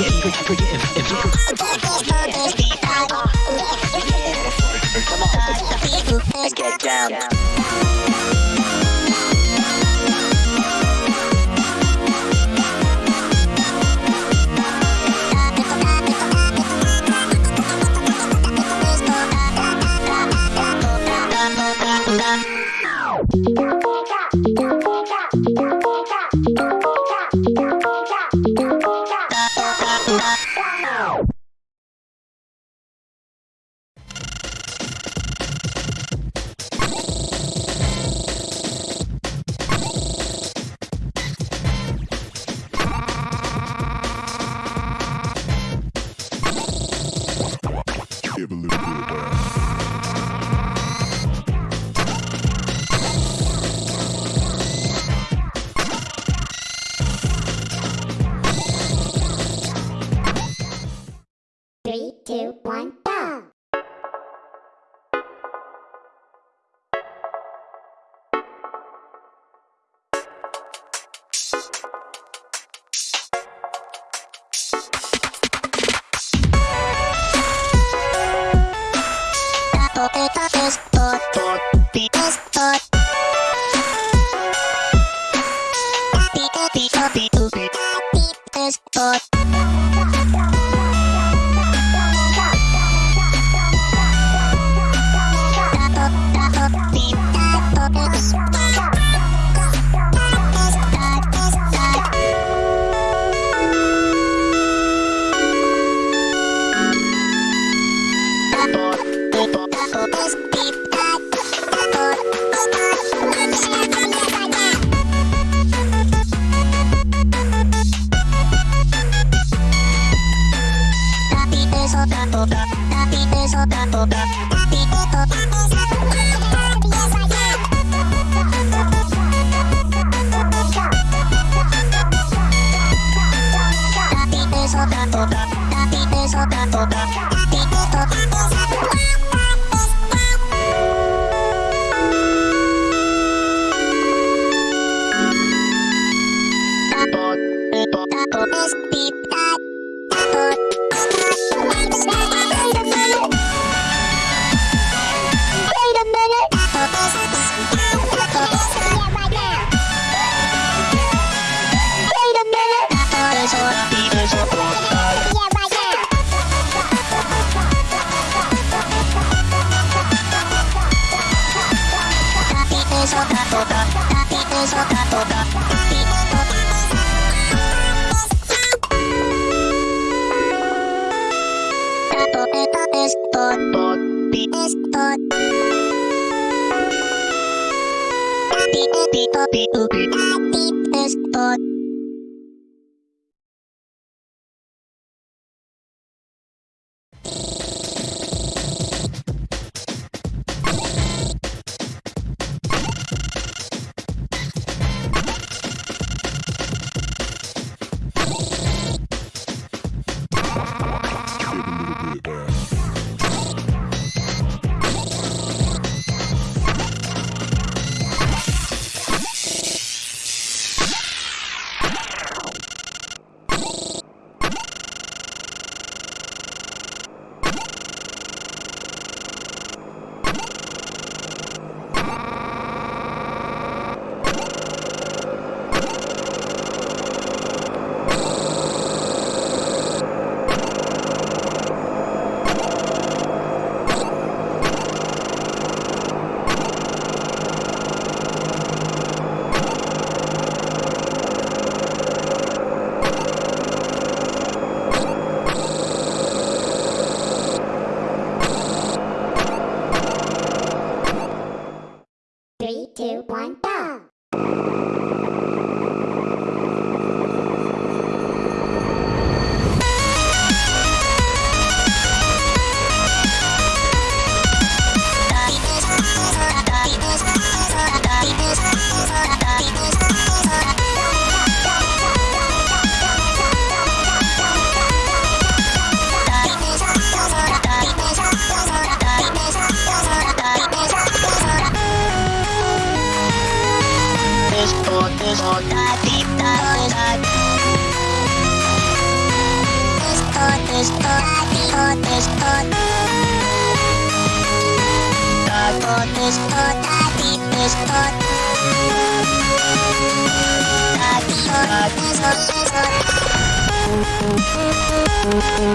On. Get down. ポテトテストピタピウピ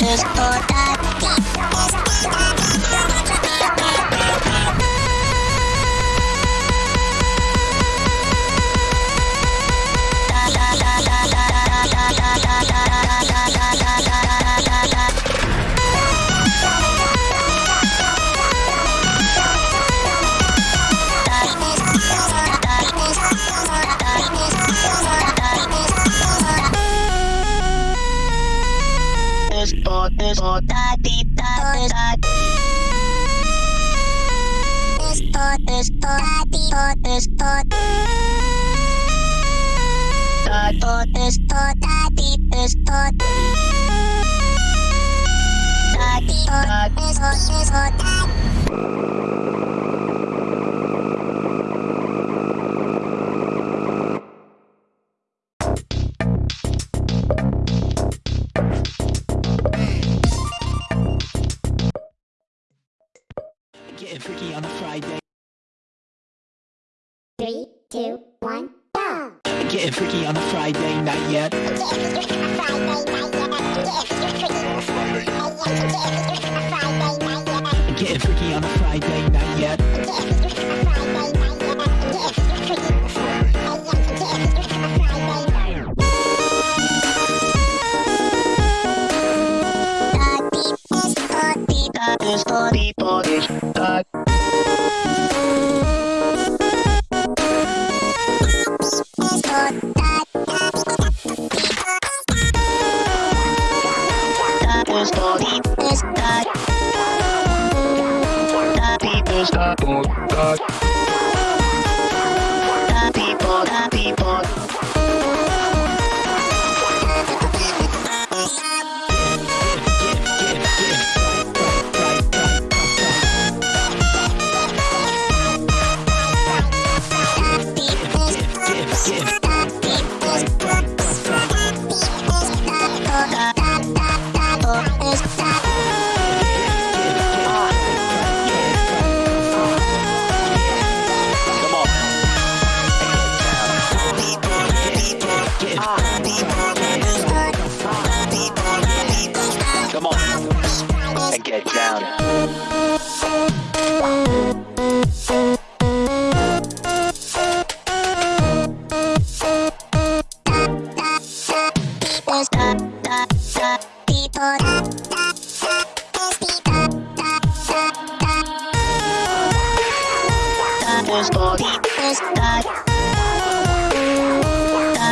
Esto is thought Three, two, one, go! Getting freaky on a Friday night yet. Getting freaky on a Friday night yet. that deep is thought deep that is thought deep thought is that is down.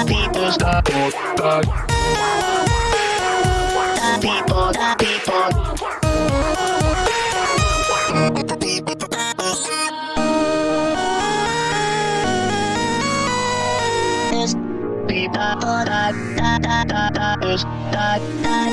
People, videos. Dot, dot,